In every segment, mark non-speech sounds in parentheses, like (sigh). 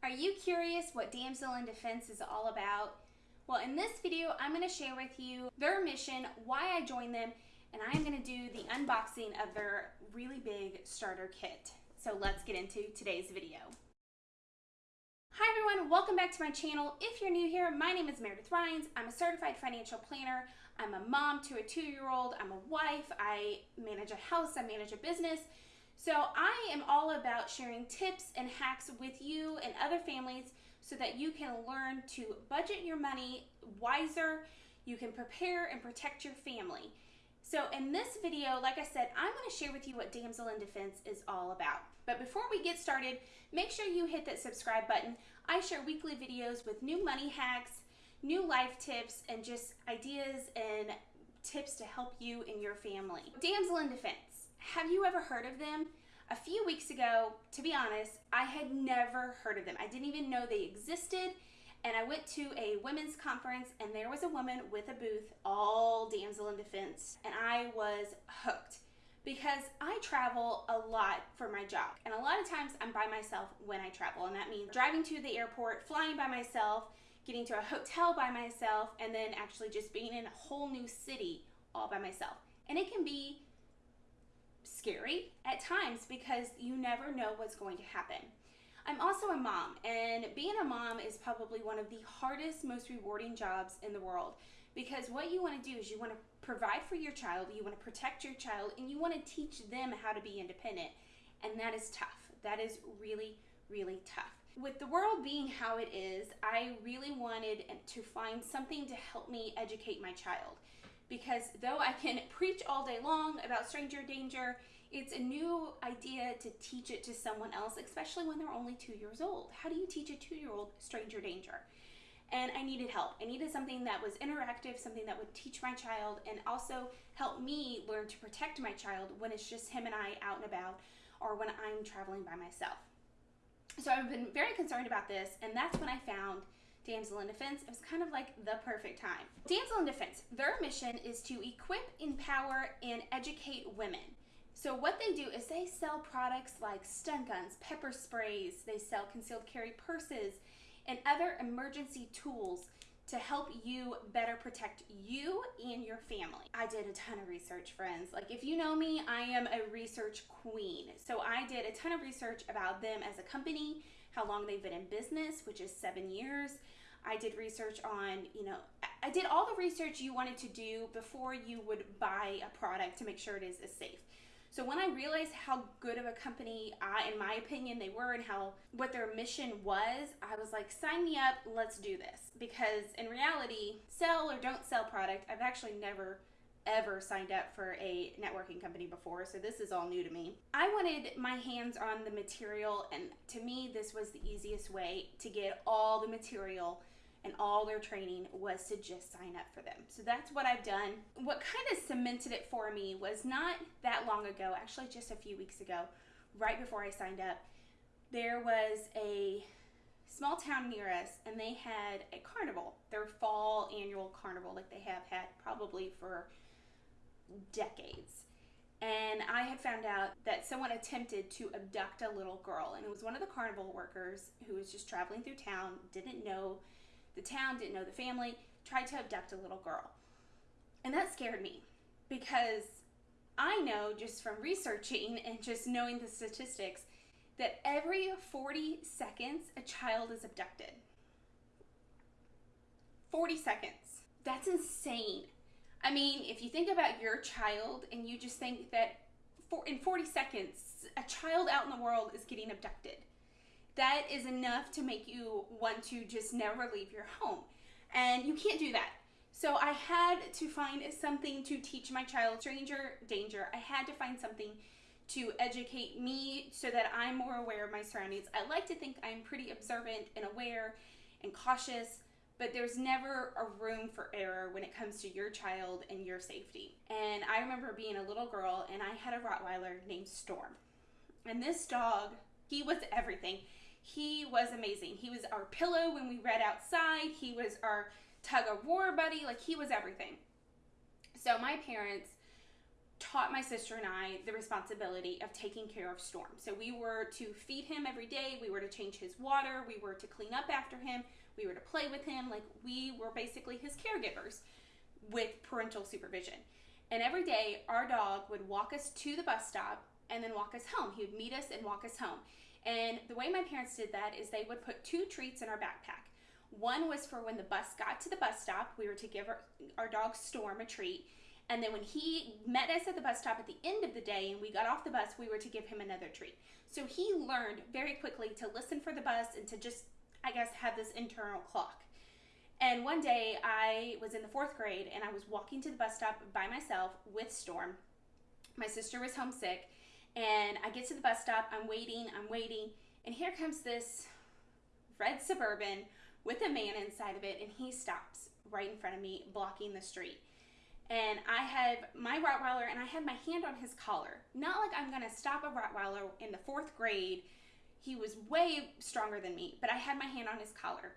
Are you curious what Damsel in Defense is all about? Well, in this video, I'm going to share with you their mission, why I joined them, and I'm going to do the unboxing of their really big starter kit. So let's get into today's video. Hi everyone, welcome back to my channel. If you're new here, my name is Meredith Rhines. I'm a certified financial planner. I'm a mom to a two-year-old. I'm a wife. I manage a house. I manage a business. So I am all about sharing tips and hacks with you and other families so that you can learn to budget your money wiser, you can prepare and protect your family. So in this video, like I said, I'm going to share with you what Damsel in Defense is all about. But before we get started, make sure you hit that subscribe button. I share weekly videos with new money hacks, new life tips, and just ideas and tips to help you and your family. Damsel in Defense have you ever heard of them? A few weeks ago, to be honest, I had never heard of them. I didn't even know they existed. And I went to a women's conference, and there was a woman with a booth, all damsel in defense. And I was hooked because I travel a lot for my job. And a lot of times I'm by myself when I travel. And that means driving to the airport, flying by myself, getting to a hotel by myself, and then actually just being in a whole new city all by myself. And it can be scary at times because you never know what's going to happen. I'm also a mom, and being a mom is probably one of the hardest, most rewarding jobs in the world because what you want to do is you want to provide for your child, you want to protect your child, and you want to teach them how to be independent. And that is tough. That is really, really tough. With the world being how it is, I really wanted to find something to help me educate my child because though I can preach all day long about stranger danger, it's a new idea to teach it to someone else, especially when they're only two years old. How do you teach a two year old stranger danger? And I needed help. I needed something that was interactive, something that would teach my child and also help me learn to protect my child when it's just him and I out and about or when I'm traveling by myself. So I've been very concerned about this, and that's when I found Damsel in Defense, it was kind of like the perfect time. Damsel in Defense, their mission is to equip, empower, and educate women. So what they do is they sell products like stun guns, pepper sprays, they sell concealed carry purses, and other emergency tools to help you better protect you and your family. I did a ton of research, friends. Like if you know me, I am a research queen. So I did a ton of research about them as a company, how long they've been in business, which is seven years. I did research on, you know, I did all the research you wanted to do before you would buy a product to make sure it is safe. So when I realized how good of a company, I, in my opinion, they were and how what their mission was, I was like, sign me up, let's do this. Because in reality, sell or don't sell product, I've actually never ever signed up for a networking company before, so this is all new to me. I wanted my hands on the material, and to me, this was the easiest way to get all the material and all their training was to just sign up for them. So that's what I've done. What kind of cemented it for me was not that long ago, actually just a few weeks ago, right before I signed up, there was a small town near us and they had a carnival, their fall annual carnival like they have had probably for decades. And I had found out that someone attempted to abduct a little girl, and it was one of the carnival workers who was just traveling through town, didn't know the town, didn't know the family, tried to abduct a little girl. And that scared me because I know just from researching (laughs) and just knowing the statistics that every 40 seconds a child is abducted. 40 seconds. That's insane. I mean, if you think about your child and you just think that for, in 40 seconds, a child out in the world is getting abducted, that is enough to make you want to just never leave your home. And you can't do that. So I had to find something to teach my child stranger danger. I had to find something to educate me so that I'm more aware of my surroundings. I like to think I'm pretty observant and aware and cautious but there's never a room for error when it comes to your child and your safety. And I remember being a little girl and I had a Rottweiler named Storm. And this dog, he was everything. He was amazing. He was our pillow when we read outside. He was our tug of war buddy. Like he was everything. So my parents taught my sister and I the responsibility of taking care of Storm. So we were to feed him every day, we were to change his water, we were to clean up after him, we were to play with him. Like we were basically his caregivers with parental supervision. And every day, our dog would walk us to the bus stop and then walk us home. He would meet us and walk us home. And the way my parents did that is they would put two treats in our backpack. One was for when the bus got to the bus stop, we were to give our, our dog Storm a treat. And then when he met us at the bus stop at the end of the day and we got off the bus, we were to give him another treat. So he learned very quickly to listen for the bus and to just, I guess, had this internal clock. And one day I was in the fourth grade and I was walking to the bus stop by myself with Storm. My sister was homesick. And I get to the bus stop, I'm waiting, I'm waiting, and here comes this red Suburban with a man inside of it, and he stops right in front of me, blocking the street. And I have my Rottweiler, and I had my hand on his collar. Not like I'm gonna stop a Rottweiler in the fourth grade. He was way stronger than me, but I had my hand on his collar.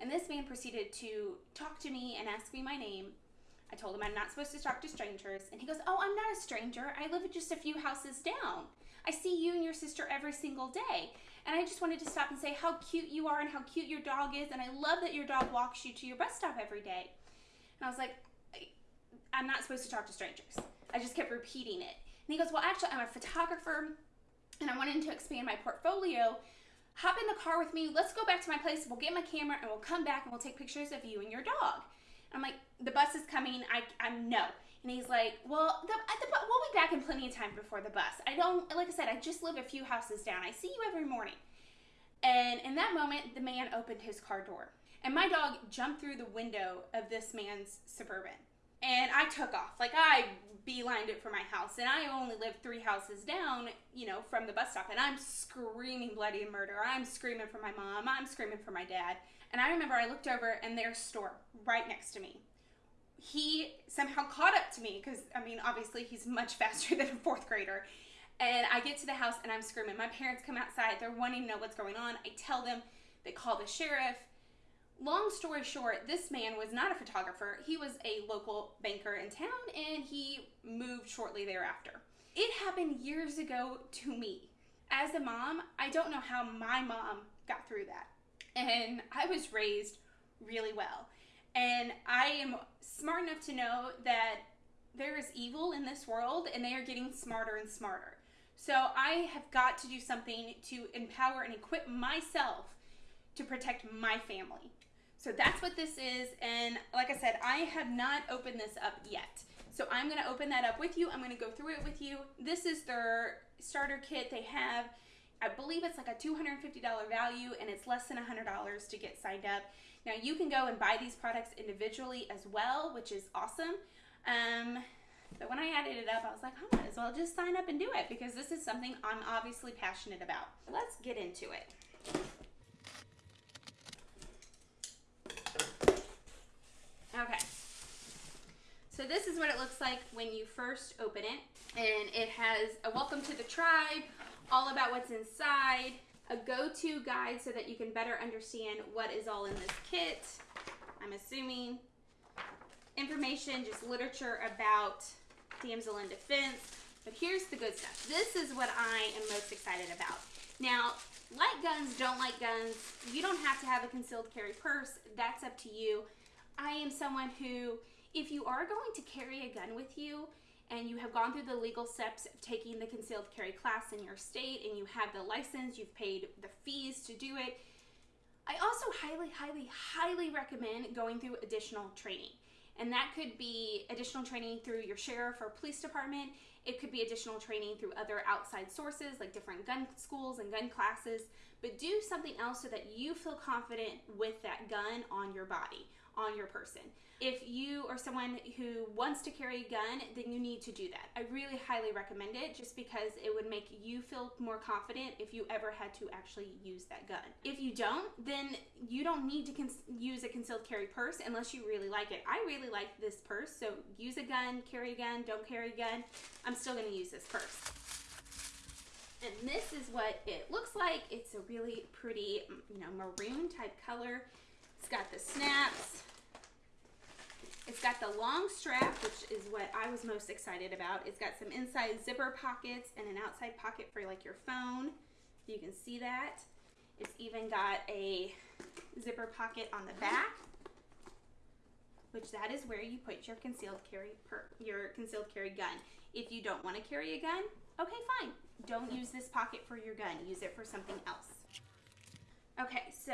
And this man proceeded to talk to me and ask me my name. I told him I'm not supposed to talk to strangers. And he goes, Oh, I'm not a stranger. I live just a few houses down. I see you and your sister every single day. And I just wanted to stop and say how cute you are and how cute your dog is. And I love that your dog walks you to your bus stop every day. And I was like, I'm not supposed to talk to strangers. I just kept repeating it. And he goes, Well, actually, I'm a photographer and I wanted to expand my portfolio. Hop in the car with me. Let's go back to my place. We'll get my camera and we'll come back and we'll take pictures of you and your dog. I'm like, the bus is coming. I, I'm no. And he's like, well, the, uh, the, we'll be back in plenty of time before the bus. I don't, like I said, I just live a few houses down. I see you every morning. And in that moment, the man opened his car door. And my dog jumped through the window of this man's Suburban. And I took off. Like, I beelined it for my house. And I only live three houses down, you know, from the bus stop. And I'm screaming bloody murder. I'm screaming for my mom. I'm screaming for my dad. And I remember I looked over and there's Storm right next to me. He somehow caught up to me because, I mean, obviously he's much (laughs) faster than a fourth grader. And I get to the house and I'm screaming. My parents come outside. They're wanting to know what's going on. I tell them, they call the sheriff. Long story short, this man was not a photographer. He was a local banker in town and he moved shortly thereafter. It happened years ago to me. As a mom, I don't know how my mom got through that and I was raised really well. And I am smart enough to know that there is evil in this world and they are getting smarter and smarter. So I have got to do something to empower and equip myself to protect my family. So that's what this is. And like I said, I have not opened this up yet. So I'm going to open that up with you. I'm going to go through it with you. This is their starter kit. They have I believe it's like a $250 value and it's less than $100 to get signed up. Now you can go and buy these products individually as well, which is awesome. Um, but when I added it up, I was like, I might as well just sign up and do it because this is something I'm obviously passionate about. Let's get into it. Okay. So this is what it looks like when you first open it. And it has a welcome to the tribe, all about what's inside, a go-to guide so that you can better understand what is all in this kit. I'm assuming information, just literature about damsel in defense. But here's the good stuff. This is what I am most excited about. Now, like guns, don't like guns. You don't have to have a concealed carry purse. That's up to you. I am someone who, if you are going to carry a gun with you, and you have gone through the legal steps of taking the concealed carry class in your state and you have the license, you've paid the fees to do it, I also highly, highly, highly recommend going through additional training. And that could be additional training through your sheriff or police department. It could be additional training through other outside sources like different gun schools and gun classes. But do something else so that you feel confident with that gun on your body, on your person. If you are someone who wants to carry a gun, then you need to do that. I really highly recommend it just because it would make you feel more confident if you ever had to actually use that gun. If you don't, then you don't need to use a concealed carry purse unless you really like it. I really like this purse, so use a gun, carry a gun, don't carry a gun. I'm still going to use this purse. And this is what it looks like. It's a really pretty, you know, maroon type color. It's got the snaps It's got the long strap, which is what I was most excited about. It's got some inside zipper pockets and an outside pocket for like your phone. You can see that. It's even got a zipper pocket on the back, which that is where you put your concealed carry per, your concealed carry gun. If you don't want to carry a gun, okay, fine. Don't use this pocket for your gun. Use it for something else. Okay, so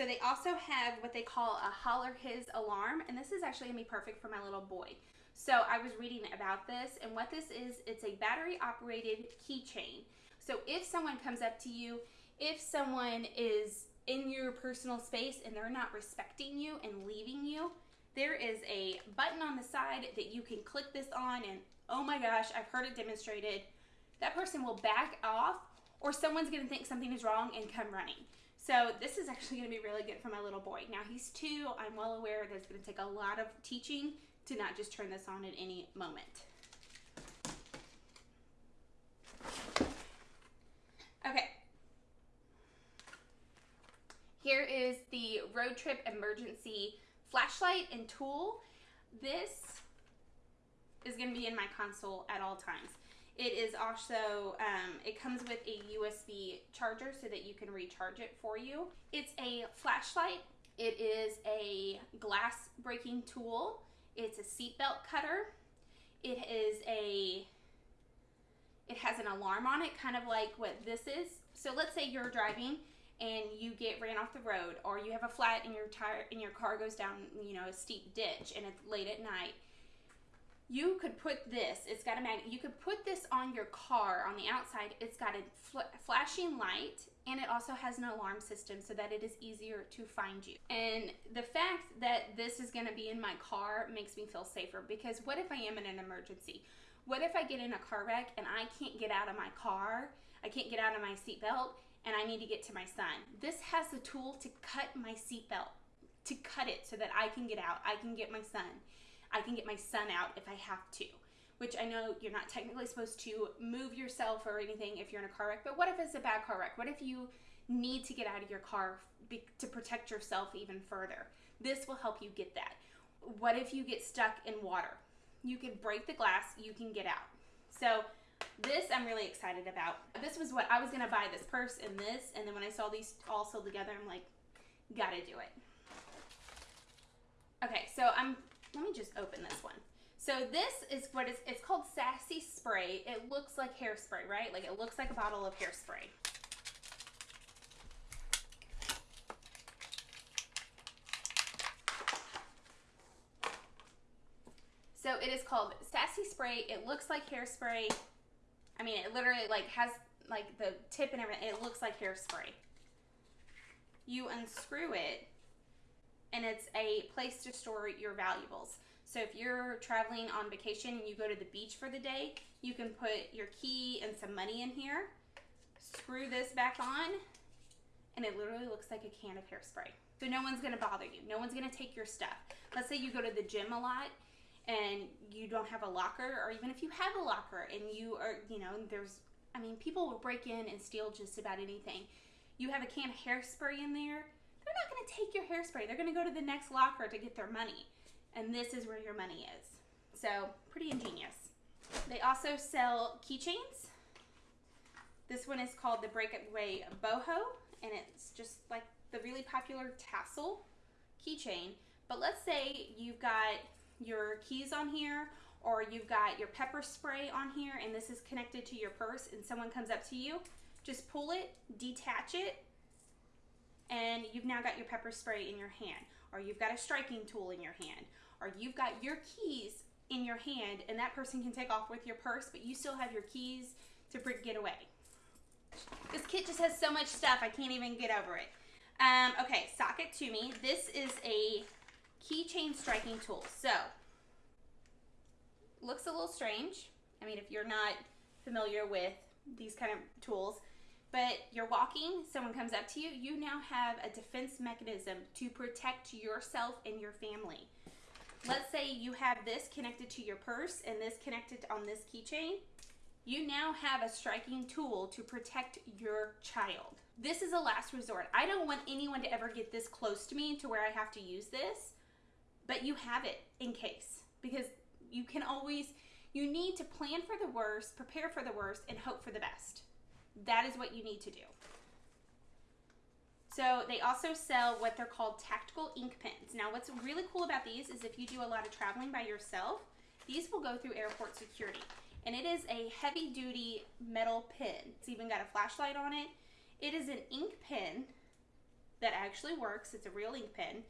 so they also have what they call a holler his alarm, and this is actually gonna be perfect for my little boy. So I was reading about this, and what this is, it's a battery operated keychain. So if someone comes up to you, if someone is in your personal space and they're not respecting you and leaving you, there is a button on the side that you can click this on and oh my gosh, I've heard it demonstrated. That person will back off or someone's gonna think something is wrong and come running. So this is actually gonna be really good for my little boy. Now he's two, I'm well aware that it's gonna take a lot of teaching to not just turn this on at any moment. Okay. Here is the road trip emergency flashlight and tool. This is going to be in my console at all times. It is also, um, it comes with a USB charger so that you can recharge it for you. It's a flashlight. It is a glass breaking tool. It's a seatbelt cutter. It is a, it has an alarm on it, kind of like what this is. So let's say you're driving and you get ran off the road or you have a flat and your tire and your car goes down, you know, a steep ditch and it's late at night you could put this, it's got a magnet, you could put this on your car on the outside. It's got a fl flashing light and it also has an alarm system so that it is easier to find you. And the fact that this is gonna be in my car makes me feel safer because what if I am in an emergency? What if I get in a car wreck and I can't get out of my car, I can't get out of my seatbelt, and I need to get to my son? This has the tool to cut my seatbelt, to cut it so that I can get out, I can get my son. I can get my son out if I have to. Which I know you're not technically supposed to move yourself or anything if you're in a car wreck, but what if it's a bad car wreck? What if you need to get out of your car to protect yourself even further? This will help you get that. What if you get stuck in water? You can break the glass, you can get out. So this I'm really excited about. This was what I was gonna buy this purse and this, and then when I saw these all sold together, I'm like, gotta do it. Okay, so I'm let me just open this one. So this is what is, it's called Sassy Spray. It looks like hairspray, right? Like it looks like a bottle of hairspray. So it is called Sassy Spray. It looks like hairspray. I mean, it literally like has like the tip and everything. It looks like hairspray. You unscrew it and it's a place to store your valuables. So if you're traveling on vacation and you go to the beach for the day, you can put your key and some money in here, screw this back on, and it literally looks like a can of hairspray. So no one's gonna bother you. No one's gonna take your stuff. Let's say you go to the gym a lot and you don't have a locker, or even if you have a locker and you are, you know, there's, I mean, people will break in and steal just about anything. You have a can of hairspray in there, they're not going to take your hairspray. They're going to go to the next locker to get their money. And this is where your money is. So, pretty ingenious. They also sell keychains. This one is called the Breakaway Boho, and it's just like the really popular tassel keychain. But let's say you've got your keys on here, or you've got your pepper spray on here, and this is connected to your purse, and someone comes up to you, just pull it, detach it, and you've now got your pepper spray in your hand, or you've got a striking tool in your hand, or you've got your keys in your hand, and that person can take off with your purse, but you still have your keys to get away. This kit just has so much stuff, I can't even get over it. Um, okay, sock it to me. This is a keychain striking tool. So, looks a little strange. I mean, if you're not familiar with these kind of tools, but you're walking, someone comes up to you, you now have a defense mechanism to protect yourself and your family. Let's say you have this connected to your purse and this connected on this keychain. You now have a striking tool to protect your child. This is a last resort. I don't want anyone to ever get this close to me to where I have to use this. but you have it in case because you can always you need to plan for the worst, prepare for the worst, and hope for the best. That is what you need to do. So they also sell what they're called tactical ink pens. Now what's really cool about these is if you do a lot of traveling by yourself, these will go through airport security. And it is a heavy duty metal pen. It's even got a flashlight on it. It is an ink pen that actually works. It's a real ink pen.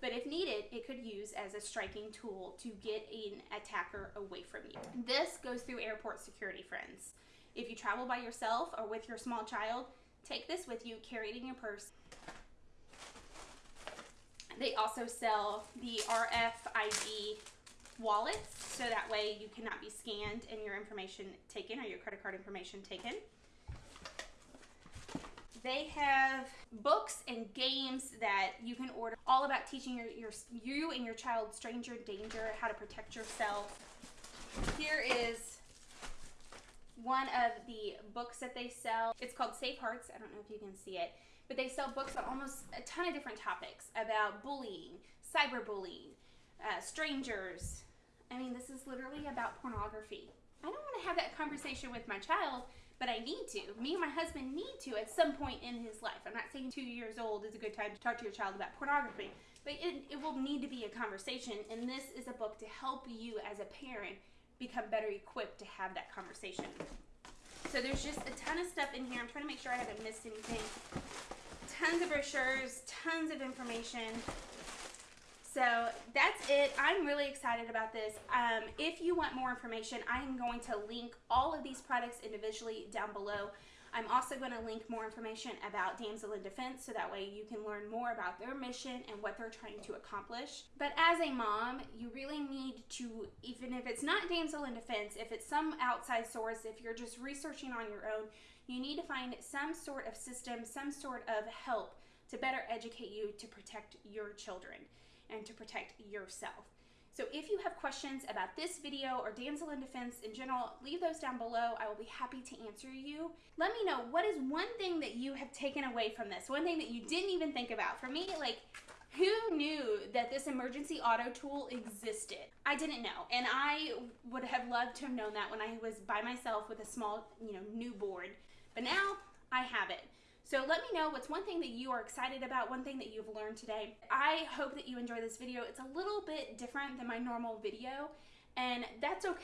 But if needed, it could use as a striking tool to get an attacker away from you. This goes through airport security, friends. If you travel by yourself or with your small child, take this with you, carry it in your purse. They also sell the RFID wallets so that way you cannot be scanned and your information taken or your credit card information taken. They have books and games that you can order all about teaching your, your you and your child stranger danger, how to protect yourself. Here is one of the books that they sell. It's called Safe Hearts. I don't know if you can see it, but they sell books on almost a ton of different topics about bullying, cyberbullying, uh, strangers. I mean, this is literally about pornography. I don't want to have that conversation with my child, but I need to. Me and my husband need to at some point in his life. I'm not saying two years old is a good time to talk to your child about pornography, but it, it will need to be a conversation. And this is a book to help you as a parent become better equipped to have that conversation. So there's just a ton of stuff in here. I'm trying to make sure I haven't missed anything. Tons of brochures, tons of information. So that's it. I'm really excited about this. Um, if you want more information, I am going to link all of these products individually down below. I'm also going to link more information about Damsel in Defense so that way you can learn more about their mission and what they're trying to accomplish. But as a mom, you really need to, even if it's not Damsel in Defense, if it's some outside source, if you're just researching on your own, you need to find some sort of system, some sort of help to better educate you to protect your children and to protect yourself. So if you have questions about this video or Damsel in Defense in general, leave those down below. I will be happy to answer you. Let me know what is one thing that you have taken away from this, one thing that you didn't even think about. For me, like, who knew that this emergency auto tool existed? I didn't know. And I would have loved to have known that when I was by myself with a small, you know, newborn. But now I have it. So let me know what's one thing that you are excited about, one thing that you've learned today. I hope that you enjoy this video. It's a little bit different than my normal video, and that's okay.